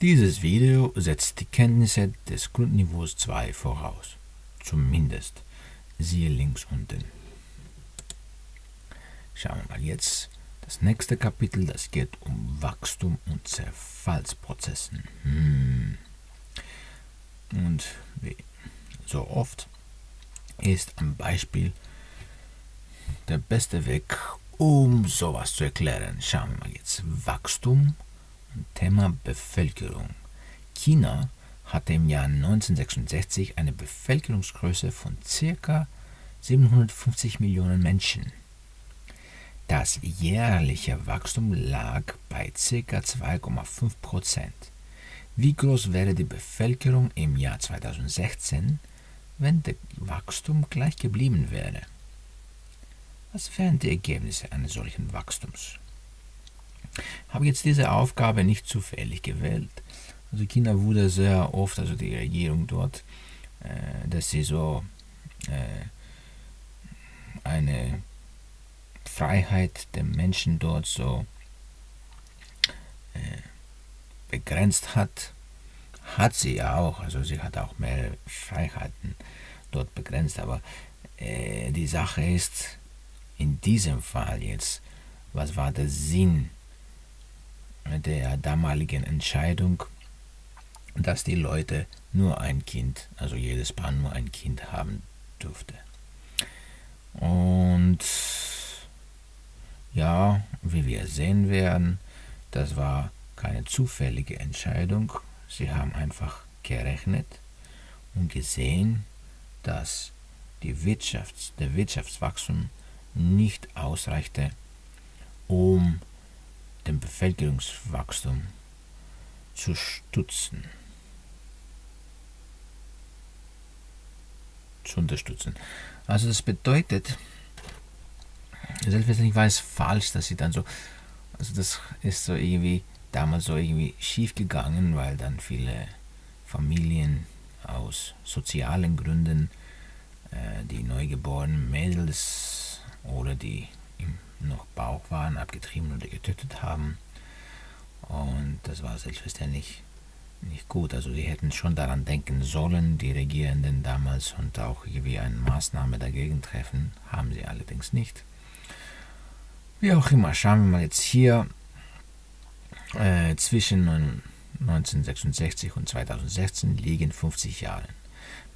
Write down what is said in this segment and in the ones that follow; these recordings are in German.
Dieses Video setzt die Kenntnisse des Grundniveaus 2 voraus. Zumindest. Siehe links unten. Schauen wir mal jetzt das nächste Kapitel, das geht um Wachstum und Zerfallsprozessen. Hm. Und wie so oft ist ein Beispiel der beste Weg, um sowas zu erklären. Schauen wir mal jetzt. Wachstum Thema Bevölkerung. China hatte im Jahr 1966 eine Bevölkerungsgröße von ca. 750 Millionen Menschen. Das jährliche Wachstum lag bei ca. 2,5 Prozent. Wie groß wäre die Bevölkerung im Jahr 2016, wenn das Wachstum gleich geblieben wäre? Was wären die Ergebnisse eines solchen Wachstums? Habe jetzt diese Aufgabe nicht zufällig gewählt. Also China wurde sehr oft, also die Regierung dort, äh, dass sie so äh, eine Freiheit der Menschen dort so äh, begrenzt hat, hat sie ja auch. Also sie hat auch mehr Freiheiten dort begrenzt. Aber äh, die Sache ist, in diesem Fall jetzt, was war der Sinn der damaligen Entscheidung, dass die Leute nur ein Kind, also jedes Paar nur ein Kind haben durfte. Und ja, wie wir sehen werden, das war keine zufällige Entscheidung. Sie haben einfach gerechnet und gesehen, dass die Wirtschafts-, der Wirtschaftswachstum nicht ausreichte, um den Bevölkerungswachstum zu stützen. Zu unterstützen. Also das bedeutet, selbstverständlich war es falsch, dass sie dann so, also das ist so irgendwie damals so irgendwie schief gegangen, weil dann viele Familien aus sozialen Gründen äh, die neugeborenen Mädels oder die im noch Bauch waren, abgetrieben oder getötet haben. Und das war selbstverständlich nicht gut. Also die hätten schon daran denken sollen, die Regierenden damals, und auch irgendwie eine Maßnahme dagegen treffen, haben sie allerdings nicht. Wie auch immer, schauen wir mal jetzt hier äh, zwischen 1966 und 2016 liegen 50 Jahre.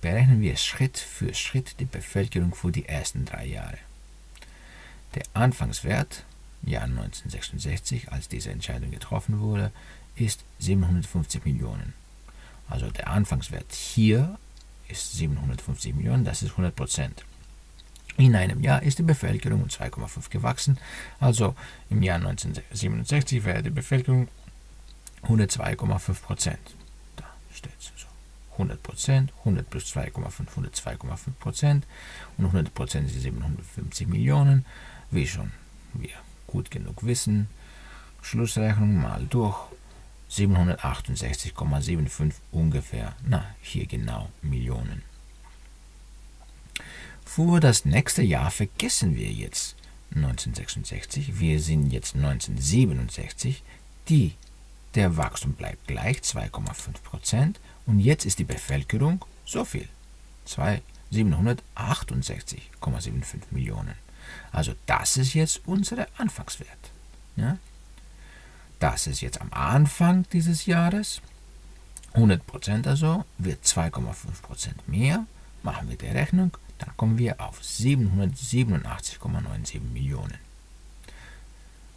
Berechnen wir Schritt für Schritt die Bevölkerung für die ersten drei Jahre. Der Anfangswert, Jahr 1966, als diese Entscheidung getroffen wurde, ist 750 Millionen. Also der Anfangswert hier ist 750 Millionen, das ist 100 Prozent. In einem Jahr ist die Bevölkerung um 2,5 gewachsen, also im Jahr 1967 wäre die Bevölkerung 102,5 Prozent. Da steht es so. 100 Prozent, 100 plus 2,5, 102,5 Prozent und 100 Prozent sind 750 Millionen, wie schon wir gut genug wissen. Schlussrechnung mal durch 768,75 ungefähr, na hier genau Millionen. Für das nächste Jahr vergessen wir jetzt 1966, wir sind jetzt 1967, die, der Wachstum bleibt gleich 2,5% und jetzt ist die Bevölkerung so viel, 768,75 Millionen. Also das ist jetzt unser Anfangswert. Ja? Das ist jetzt am Anfang dieses Jahres. 100% also wird 2,5% mehr. Machen wir die Rechnung dann kommen wir auf 787,97 Millionen.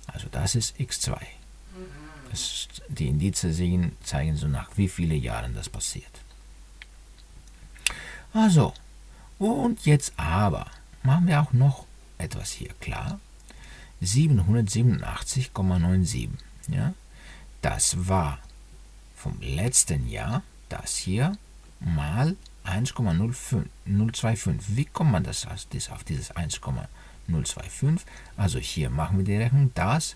Also das ist x2. Das, die Indizien zeigen so nach wie viele Jahren das passiert. Also, und jetzt aber machen wir auch noch etwas hier klar. 787,97. Ja? Das war vom letzten Jahr das hier mal 1,025. Wie kommt man das auf dieses 1,025? Also hier machen wir die Rechnung, das,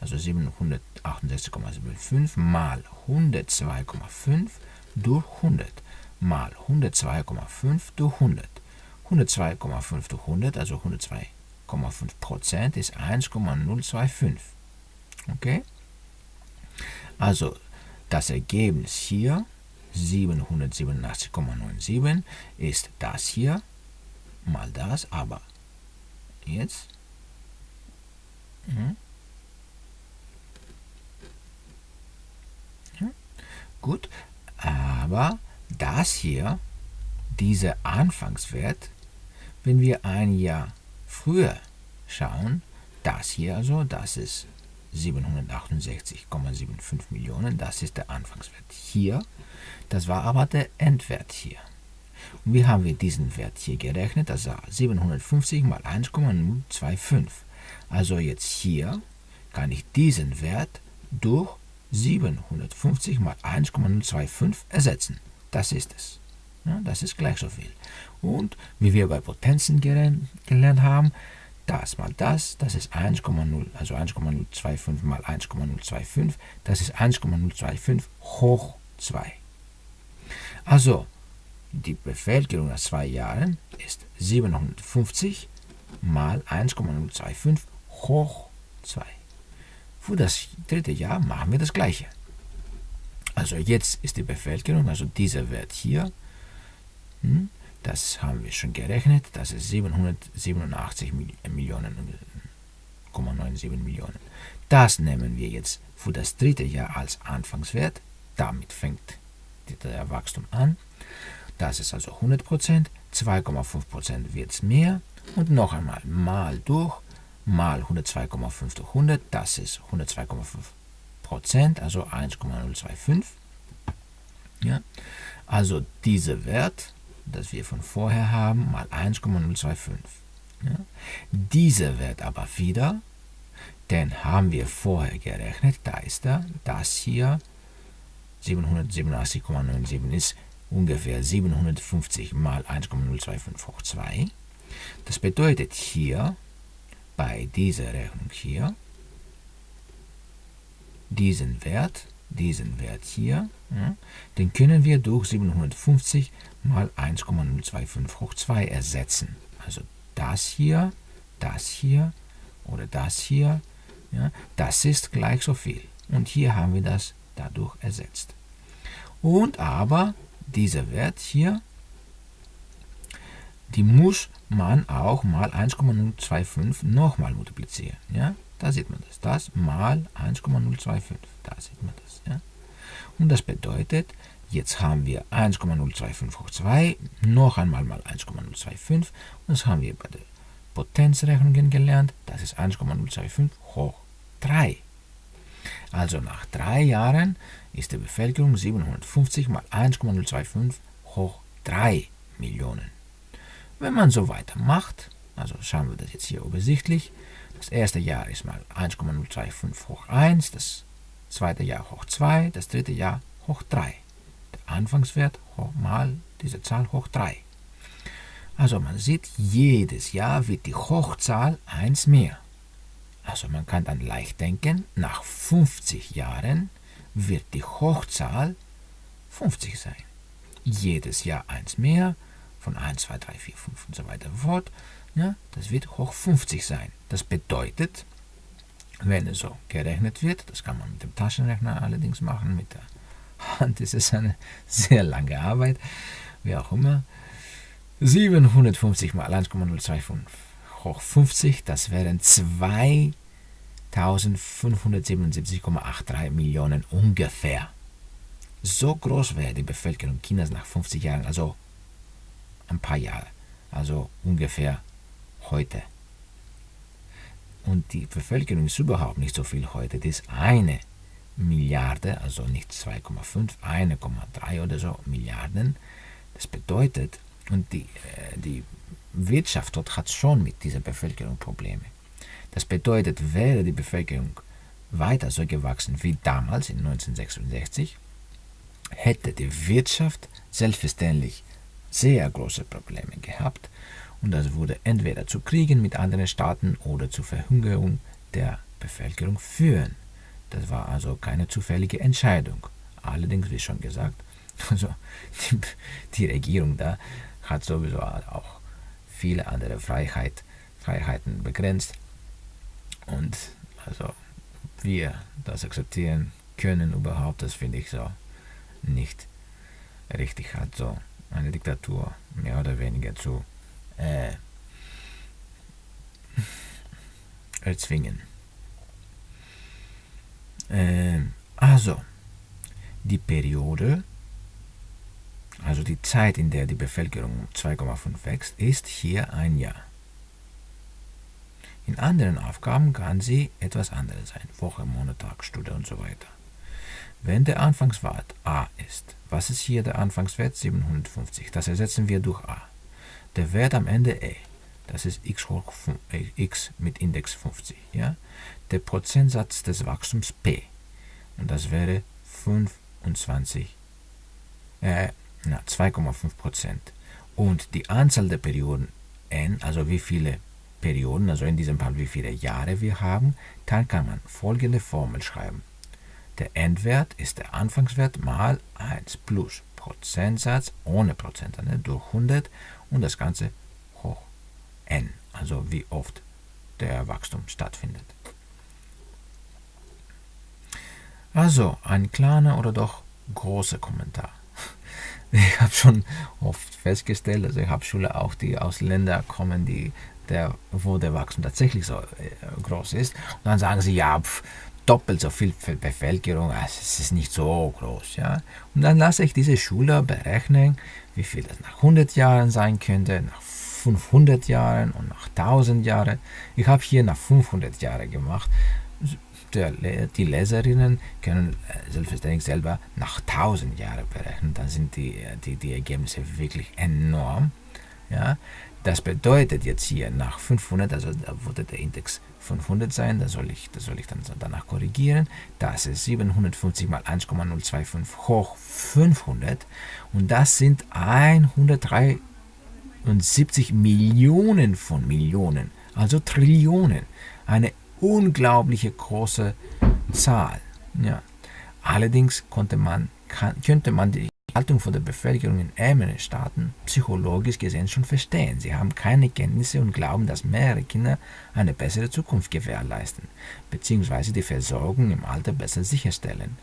also 768,75 mal 102,5 durch 100 mal 102,5 durch 100. 102,5 durch 100, also 102,5 Prozent ist 1,025. Okay? Also das Ergebnis hier, 787,97, ist das hier mal das, aber jetzt hm? Gut, aber das hier, dieser Anfangswert, wenn wir ein Jahr früher schauen, das hier also, das ist 768,75 Millionen, das ist der Anfangswert hier. Das war aber der Endwert hier. Und wie haben wir diesen Wert hier gerechnet? Das war 750 mal 1,025. Also jetzt hier kann ich diesen Wert durch 750 mal 1,025 ersetzen. Das ist es. Ja, das ist gleich so viel. Und wie wir bei Potenzen gelernt haben, das mal das, das ist 1,0, also 1,025 mal 1,025, das ist 1,025 hoch 2. Also, die Bevölkerung nach zwei Jahren ist 750 mal 1,025 hoch 2. Für das dritte Jahr machen wir das gleiche. Also jetzt ist die Bevölkerung, also dieser Wert hier, das haben wir schon gerechnet, das ist 787 Millionen, 97 Millionen. Das nehmen wir jetzt für das dritte Jahr als Anfangswert. Damit fängt der Wachstum an. Das ist also 100%, 2,5% wird es mehr und noch einmal mal durch mal 102,5 durch 100, das ist 102,5 Prozent, also 1,025. Ja? Also dieser Wert, das wir von vorher haben, mal 1,025. Ja? Dieser Wert aber wieder, den haben wir vorher gerechnet, da ist er, das hier, 787,97 ist ungefähr 750 mal 1,025 hoch 2. Das bedeutet hier, bei dieser Rechnung hier diesen Wert, diesen Wert hier, ja, den können wir durch 750 mal 1,025 hoch 2 ersetzen. Also das hier, das hier oder das hier, ja, das ist gleich so viel. Und hier haben wir das dadurch ersetzt. Und aber dieser Wert hier, die muss man auch mal 1,025 nochmal multiplizieren. Ja? Da sieht man das. Das mal 1,025. Da sieht man das. Ja? Und das bedeutet, jetzt haben wir 1,025 hoch 2, noch einmal mal 1,025. Und das haben wir bei den Potenzrechnungen gelernt. Das ist 1,025 hoch 3. Also nach drei Jahren ist die Bevölkerung 750 mal 1,025 hoch 3 Millionen. Wenn man so weitermacht, also schauen wir das jetzt hier übersichtlich, das erste Jahr ist mal 1,025 hoch 1, das zweite Jahr hoch 2, das dritte Jahr hoch 3. Der Anfangswert mal diese Zahl hoch 3. Also man sieht, jedes Jahr wird die Hochzahl 1 mehr. Also man kann dann leicht denken, nach 50 Jahren wird die Hochzahl 50 sein. Jedes Jahr 1 mehr, von 1, 2, 3, 4, 5 und so weiter fort, ja, das wird hoch 50 sein. Das bedeutet, wenn es so gerechnet wird, das kann man mit dem Taschenrechner allerdings machen, mit der Hand ist es eine sehr lange Arbeit, wie auch immer, 750 mal 1,025 hoch 50, das wären 2577,83 Millionen ungefähr. So groß wäre die Bevölkerung Chinas nach 50 Jahren, also ein paar Jahre, also ungefähr heute. Und die Bevölkerung ist überhaupt nicht so viel heute. Das ist eine Milliarde, also nicht 2,5, 1,3 oder so Milliarden. Das bedeutet, und die, äh, die Wirtschaft dort hat schon mit dieser Bevölkerung Probleme. Das bedeutet, wäre die Bevölkerung weiter so gewachsen wie damals in 1966, hätte die Wirtschaft selbstverständlich sehr große Probleme gehabt und das würde entweder zu Kriegen mit anderen Staaten oder zur Verhungerung der Bevölkerung führen. Das war also keine zufällige Entscheidung. Allerdings, wie schon gesagt, also die, die Regierung da hat sowieso auch viele andere Freiheit, Freiheiten begrenzt. Und also wir das akzeptieren, können überhaupt, das finde ich so nicht richtig hat, so eine Diktatur mehr oder weniger zu äh, erzwingen. Äh, also, die Periode, also die Zeit, in der die Bevölkerung um 2,5 wächst, ist hier ein Jahr. In anderen Aufgaben kann sie etwas anderes sein, Woche, Monat, Tag, Stunde und so weiter. Wenn der Anfangswert a ist, was ist hier der Anfangswert? 750. Das ersetzen wir durch a. Der Wert am Ende e, das ist x hoch äh, x mit Index 50. Ja? Der Prozentsatz des Wachstums p, und das wäre 25, äh, 2,5 Prozent. Und die Anzahl der Perioden n, also wie viele Perioden, also in diesem Fall wie viele Jahre wir haben, dann kann man folgende Formel schreiben. Der Endwert ist der Anfangswert mal 1 plus Prozentsatz ohne Prozent ne, durch 100 und das Ganze hoch n, also wie oft der Wachstum stattfindet. Also ein kleiner oder doch großer Kommentar. Ich habe schon oft festgestellt, also ich habe Schüler auch, die aus Ländern kommen, die der, wo der Wachstum tatsächlich so äh, groß ist. Und dann sagen sie, ja, pf, doppelt so viel Bevölkerung, also es ist nicht so groß. Ja? Und dann lasse ich diese Schüler berechnen, wie viel das nach 100 Jahren sein könnte, nach 500 Jahren und nach 1000 Jahren. Ich habe hier nach 500 Jahren gemacht. Der, die Leserinnen können äh, selbstverständlich selber nach 1000 Jahren berechnen. Dann sind die, die, die Ergebnisse wirklich enorm. Ja? Das bedeutet jetzt hier nach 500, also da würde der Index 500 sein, da soll ich, da soll ich dann danach korrigieren. Das ist 750 mal 1,025 hoch 500 und das sind 173 Millionen von Millionen, also Trillionen. Eine unglaubliche große Zahl. Ja. Allerdings konnte man, kann, könnte man die Haltung von der Bevölkerung in ärmeren Staaten psychologisch gesehen schon verstehen. Sie haben keine Kenntnisse und glauben, dass mehrere Kinder eine bessere Zukunft gewährleisten, bzw. die Versorgung im Alter besser sicherstellen.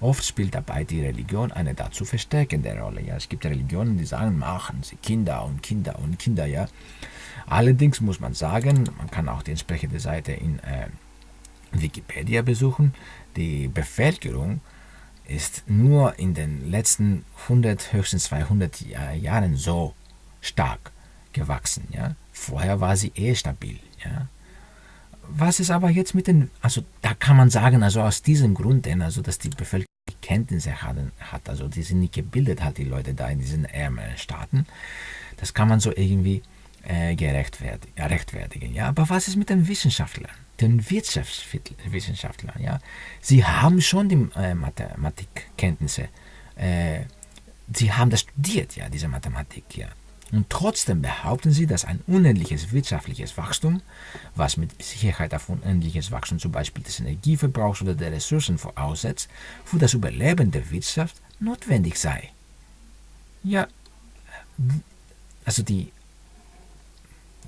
Oft spielt dabei die Religion eine dazu verstärkende Rolle. Ja, es gibt Religionen, die sagen, machen Sie Kinder und Kinder und Kinder. Ja. Allerdings muss man sagen, man kann auch die entsprechende Seite in äh, Wikipedia besuchen, die Bevölkerung ist nur in den letzten 100, höchstens 200 Jahren so stark gewachsen. Ja? Vorher war sie eh stabil. Ja? Was ist aber jetzt mit den, also da kann man sagen, also aus diesem Grund, denn, also dass die Bevölkerung Kenntnisse hat, also die sind nicht gebildet, halt die Leute da in diesen ärmeren Staaten, das kann man so irgendwie äh, gerechtfertigen. Ja? Aber was ist mit den Wissenschaftlern? den Wirtschaftswissenschaftlern. Ja? Sie haben schon die äh, Mathematikkenntnisse. Äh, sie haben das studiert, ja, diese Mathematik. Ja. Und trotzdem behaupten sie, dass ein unendliches wirtschaftliches Wachstum, was mit Sicherheit auf unendliches Wachstum zum Beispiel des Energieverbrauchs oder der Ressourcen voraussetzt, für das Überleben der Wirtschaft notwendig sei. Ja, also die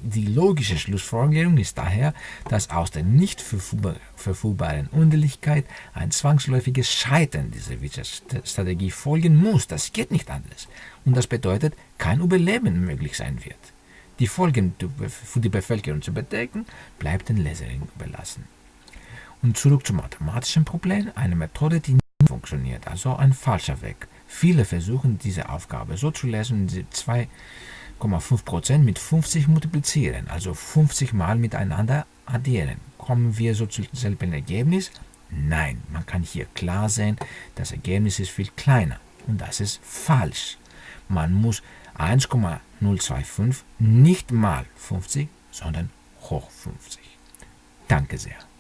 die logische Schlussfolgerung ist daher, dass aus der nicht verfügbaren Unendlichkeit ein zwangsläufiges Scheitern dieser Wirtschaftsstrategie folgen muss. Das geht nicht anders. Und das bedeutet, kein Überleben möglich sein wird. Die Folgen für die Bevölkerung zu bedecken, bleibt den Leserinnen überlassen. Und zurück zum mathematischen Problem, eine Methode, die nicht funktioniert, also ein falscher Weg. Viele versuchen diese Aufgabe so zu lösen, diese zwei 0,5% mit 50 multiplizieren, also 50 mal miteinander addieren. Kommen wir so zum selben Ergebnis? Nein, man kann hier klar sehen, das Ergebnis ist viel kleiner und das ist falsch. Man muss 1,025 nicht mal 50, sondern hoch 50. Danke sehr.